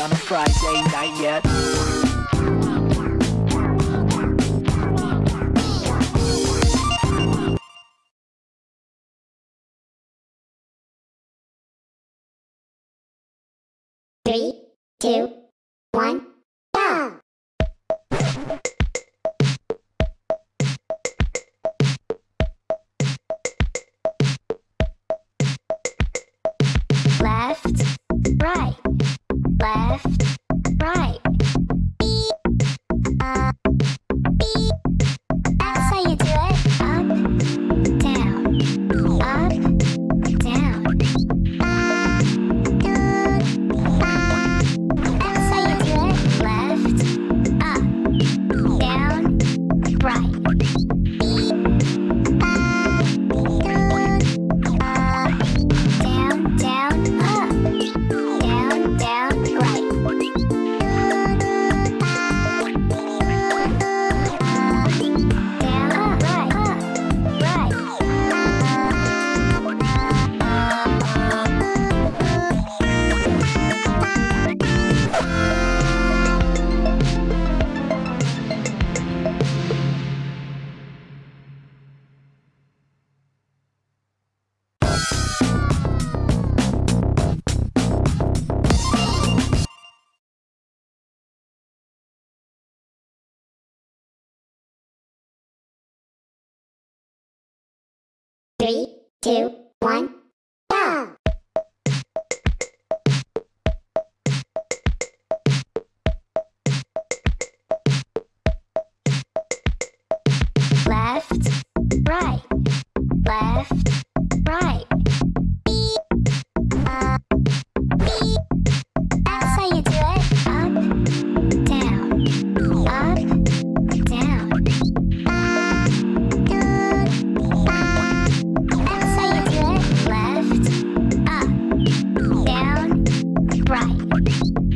on a Friday night yet Three, two, one. left. Three, two, one. right.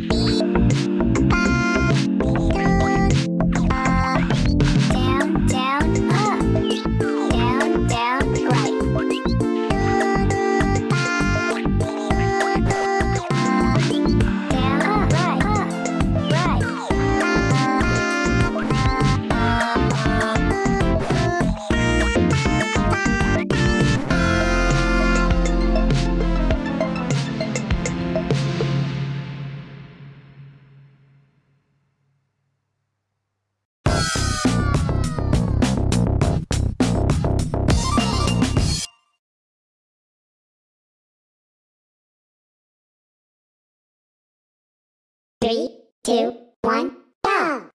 two, one, go!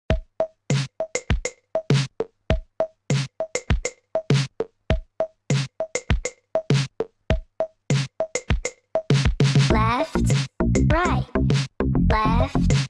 Left, right, left,